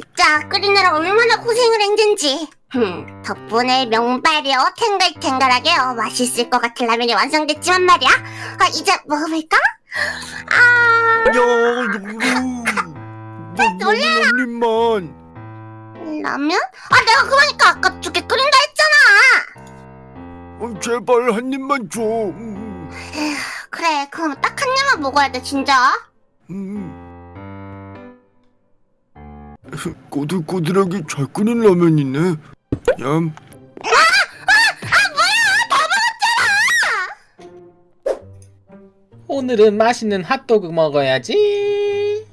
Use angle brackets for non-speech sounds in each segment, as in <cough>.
진짜 끓이느라 얼마나 고생을 했는지. 흠, 덕분에 명발이요 탱글탱글하게 요 맛있을 것 같은 라면이 완성됐지만 말이야. 아, 이제 먹어볼까? 아, 야, 놀래라. 놀림만. 라면? 아, 내가 그러니까 아까 두 개 끓인다 했잖아. 어, 제발 한 입만 줘. 음, 그래, 그럼 딱 한 입만 먹어야 돼, 진짜. 음. 꼬들꼬들하게 잘 끓인 라면이네. 얌. 오늘은 맛있는 핫도그 먹어야지.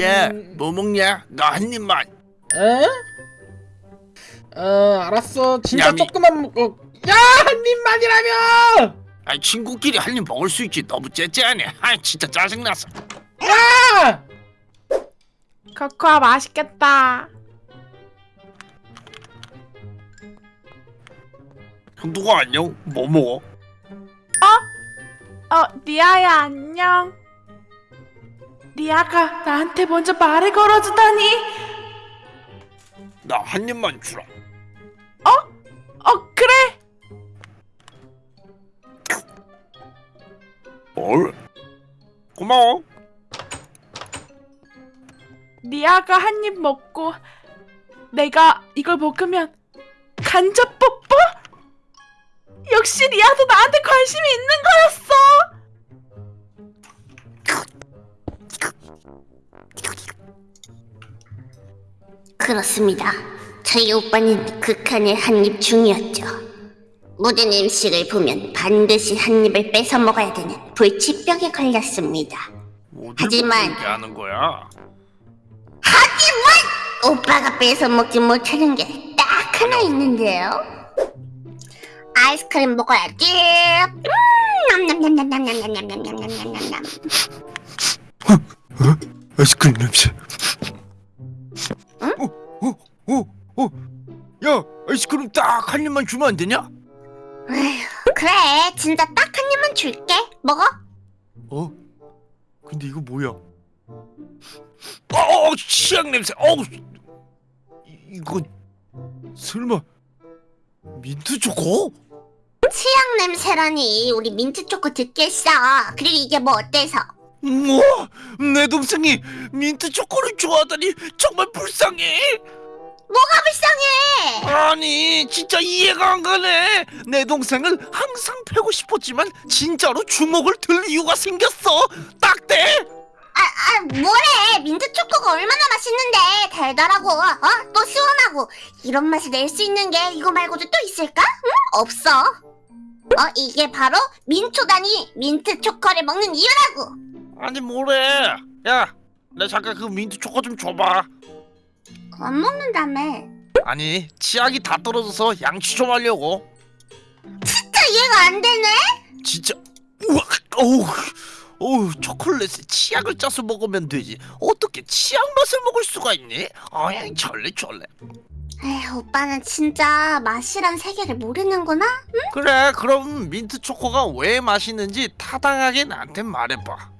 야, 음. 뭐 먹냐? 나 한 입만. 어? 어, 알았어. 진짜 냠이. 조금만 먹어. 야, 한 입만이라며! 아, 친구끼리 한 입 먹을 수 있지. 너무 째째하네. 아, 진짜 짜증났어. 야! 코코아 맛있겠다. 누가 안녕? 뭐 먹어? 어, 리아야 안녕. 리아가 나한테 먼저 말을 걸어주다니. 나 한 입만 주라. 어, 그래. 뭘? 고마워. 리아가 한 입 먹고 내가 이걸 먹으면 간접 뽀뽀? 역시 리아도 나한테 관심이 있는 거였어. 그렇습니다. 저희 오빠는 극한의 한입충이었죠. 모든 음식을 보면 반드시 한 입을 뺏어 먹어야 되는 불치병에 걸렸습니다. 하지만- 보고 얘기 거야? 오빠가 뺏어 먹지 못하는 게 딱 하나 있는데요. 아이스크림 먹어야지. 음, 냠냠냠냠냠냠냠냠냠냠냠냠. 아이스크림 냄새. 응? 어, 어, 어, 어. 야, 아이스크림 딱 한 입만 주면 안 되냐? 에휴, 그래, 진짜 딱 한 입만 줄게. 먹어. 어? 근데 이거 뭐야? 어, 치약 냄새. 어우, 이- 이거 설마 민트 초코? 치약 냄새라니 우리 민트 초코 듣겠어. 그리고 이게 뭐 어때서? 우와, 내 동생이 민트 초코를 좋아하다니 정말 불쌍해. 뭐가 불쌍해? 아니, 진짜 이해가 안 가네. 내 동생을 항상 패고 싶었지만 진짜로 주먹을 들 이유가 생겼어. 딱대. 아, 아, 뭐래? 민트 초코가 얼마나 맛있는데 달달하고, 어? 또 시원하고 이런 맛을 낼 수 있는 게 이거 말고도 또 있을까? 응? 없어. 어, 이게 바로 민초다니 민트 초코를 먹는 이유라고. 아니 뭐래? 야, 내 잠깐 그 민트 초코 좀 줘봐. 안 먹는다며. 아니, 치약이 다 떨어져서 양치 좀 하려고. 진짜 이해가 안 되네. 진짜 우와 어우 어우 초콜릿에 치약을 짜서 먹으면 되지 어떻게 치약 맛을 먹을 수가 있니? 아이 절레 절레 에휴, 오빠는 진짜 맛이란 세계를 모르는구나. 그래 그럼 민트 초코가 왜 맛있는지 타당하게 나한테 말해봐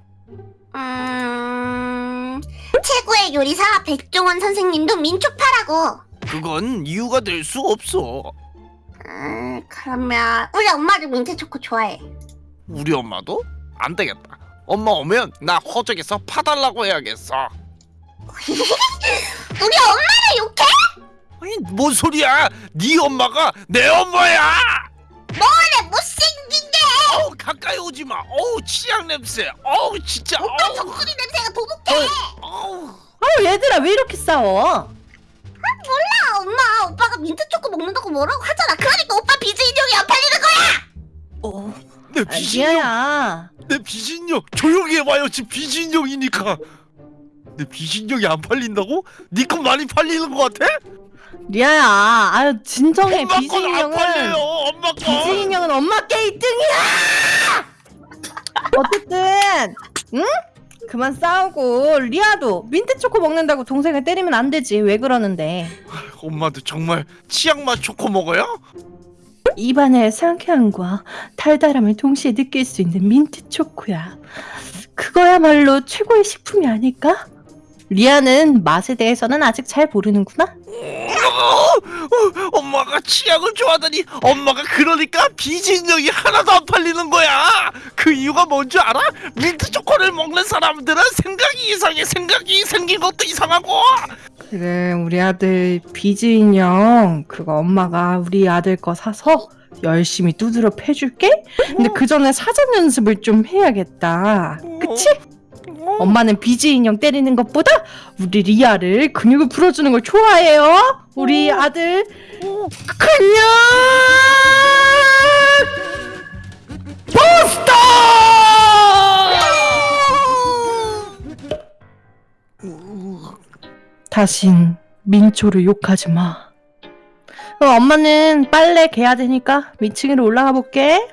음, 최고의 요리사 백종원 선생님도 민초파라고. 그건 이유가 될 수 없어 음, 그러면 우리 엄마도 민트 초코 좋아해. 우리 엄마도? 안 되겠다 엄마 오면 나 허적에서 파달라고 해야겠어 <laughs> 우리 엄마를 욕해? 아니 뭔 소리야 네 엄마가 내 엄마야 뭐래 못생긴데? 어우 가까이 오지 마 어우 치약 냄새 어우 진짜 오빠 어우 정수리 냄새가 도둑해. 어우 아 얘들아 왜 이렇게 싸워? 몰라 엄마 오빠가 민트 초코 먹는다고 뭐라고 하잖아. 그러니까 오빠 비즈 인형이 안 팔리는 거야. 어, 내 아, 비신용 리아야. 내 비신용 조용히 해봐요 지금 비신용이니까 내 비즈 인형이 안 팔린다고? 네건 많이 팔리는 것 같아? 리아야. 아유 진정해. 엄마 비즈 건안 인형은 팔려요 엄마 건 인형은 엄마 게 1등이야. 어쨌든 응? 그만 싸우고 리아도 민트 초코 먹는다고 동생을 때리면 안 되지. 왜 그러는데? 엄마도 정말 치약맛 초코 먹어요? 입안의 상쾌함과 달달함을 동시에 느낄 수 있는 민트 초코야. 그거야말로 최고의 식품이 아닐까? 리아는 맛에 대해서는 아직 잘 모르는구나. 어, 어, 엄마가 치약을 좋아하더니 엄마가 그러니까 비진력이 하나도 안 팔리는 거야. 그 이유가 뭔 줄 알아? 민트 초코를 먹는 사람들은 생각이 이상해. 생각이 생긴 것도 이상하고. 그래 우리 아들 비즈 인형 그거 엄마가 우리 아들 거 사서 열심히 두드려 패줄게. 근데 그 전에 사전 연습을 좀 해야겠다. 그치? 엄마는 비즈 인형 때리는 것보다 우리 리아를 근육을 풀어주는 걸 좋아해요. 우리 아들 근육 포스터! 다신 민초를 욕하지 마. 어, 엄마는 빨래 개야 되니까 위층으로 올라가 볼게.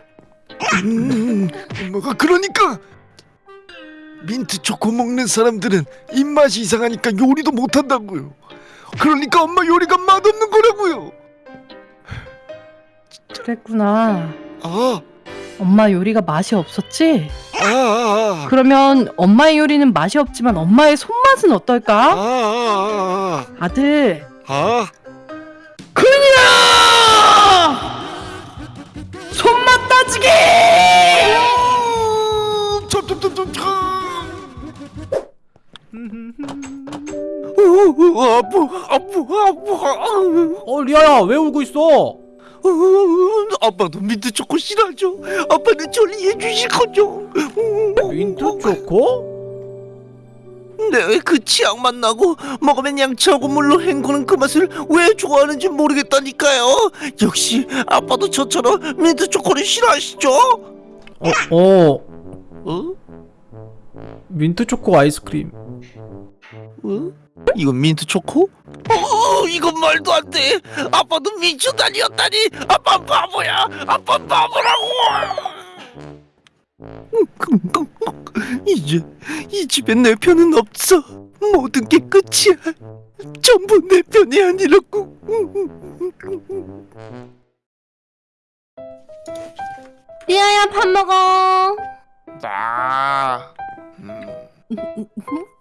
음, 엄마가 그러니까 민트 초코 먹는 사람들은 입맛이 이상하니까 요리도 못한다고요. 그러니까 엄마 요리가 맛없는 거라고요. 그랬구나. 아, 엄마 요리가 맛이 없었지? 아, 아, 그러면 엄마의 요리는 맛이 없지만 엄마의 손맛은 아, 어떨까? 아, 아들, 아, 아. 그 어, 아파, 아파, 아파. 어 리아야 왜 울고 있어? 어, 아빠도 민트 초코 싫어하죠. 아빠는 저를 이해해 주실 거죠. 민트 초코? 네, 그 치약맛 나고 먹으면 양치하고 물로 헹구는 그 맛을 왜 좋아하는지 모르겠다니까요. 역시 아빠도 저처럼 민트 초코를 싫어하시죠? 어, 어 어? 민트 초코 아이스크림. 어? 이건 민트 초코? 어, 이건 말도 안 돼. 아빠도 다니었다니. 아빠 바보야. 아빠 바보라고. 이제 이 집에 내 편은 없어. 모든 게 끝이야. 전부 내 편이 아니라고. 리아야 밥 먹어. 나. <laughs> 음.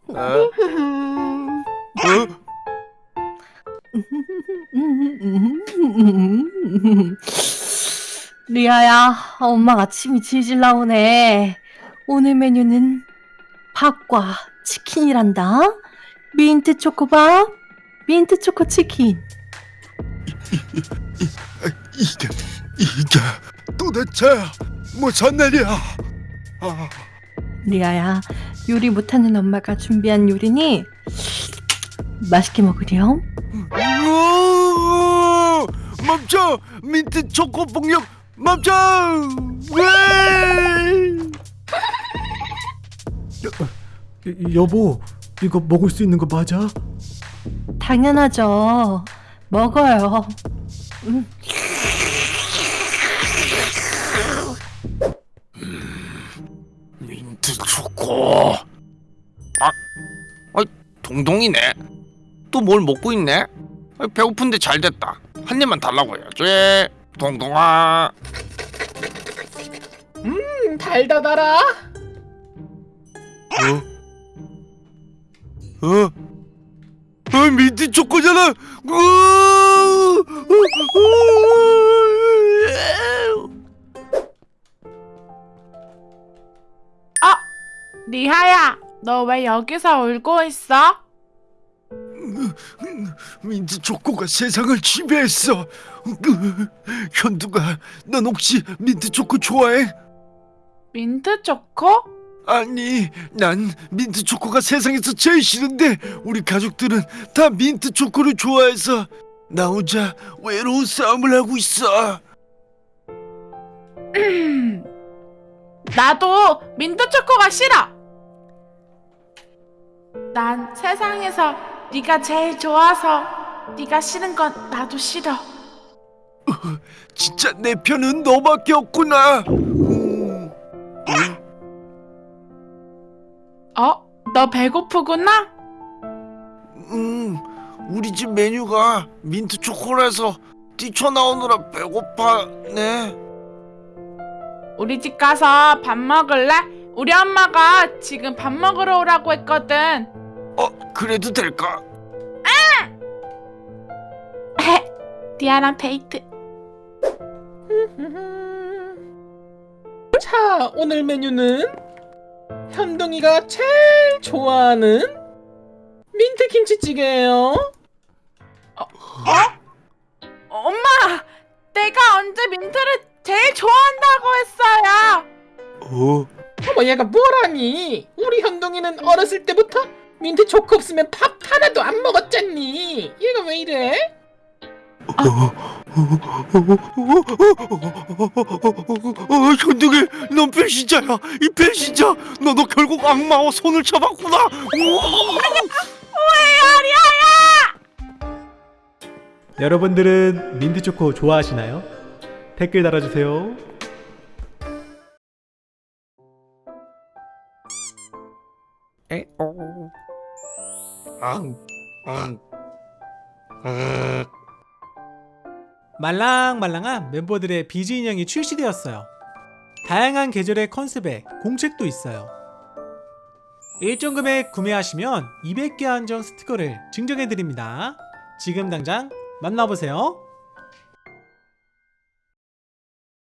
어? 어? 리아야, 엄마가 아침이 질질 나오네. 오늘 메뉴는 밥과 치킨이란다. 민트 초코밥, 민트 초코 치킨. <laughs> 이게 이게 도대체 무슨 일이야? 아, 리아야, 요리 못하는 엄마가 준비한 요리니 맛있게 먹으렴. 멈춰! 민트 초코 폭력 멈춰! 왜? 여보 이거 먹을 수 있는 거 맞아? 당연하죠. 먹어요. 음. 민트 초코. 아, 아, 동동이네. 또 뭘 먹고 있네? 아, 배고픈데 잘 됐다. 한 입만 달라고 해야지. 동동아. 달다 달아. 어? 어? 어 민트 초코잖아. 으아! 리하야, 너 왜 여기서 울고 있어? 민트 초코가 세상을 지배했어. 현두가, 넌 혹시 민트 초코 좋아해? 민트 초코? 아니, 난 민트 초코가 세상에서 제일 싫은데 우리 가족들은 다 민트 초코를 좋아해서 나 혼자 외로운 싸움을 하고 있어. <clears throat> 나도 민트 초코가 싫어. 난 세상에서 네가 제일 좋아서 네가 싫은 건 나도 싫어. 진짜 내 편은 너밖에 없구나. 음, 어? 너 배고프구나? 음, 우리 집 메뉴가 민트 초코라서 뛰쳐나오느라 배고파네. 우리 집 가서 밥 먹을래? 우리 엄마가 지금 밥 먹으러 오라고 했거든. 어 그래도 될까? 리아랑 데이트. 자, 오늘 메뉴는 현동이가 제일 좋아하는 민트 김치찌개예요. 엄마, 내가 언제 민트를 제일 좋아한다고 했어요. 어 어머 얘가 뭐라니? 우리 현동이는 어렸을 때부터 민트 초코 없으면 밥 하나도 안 먹었잖니. 얘가 왜 이래? 어, 현동이 넌 배신자야 이 배신자 너도 결국 악마와 손을 잡았구나 우와! 여러분들은 민트 초코 좋아하시나요? 댓글 달아주세요. 말랑말랑한 멤버들의 비즈 인형이 출시되었어요. 다양한 계절의 컨셉에 공책도 있어요. 일정 금액 구매하시면 200개 한정 스티커를 증정해드립니다. 지금 당장 만나보세요.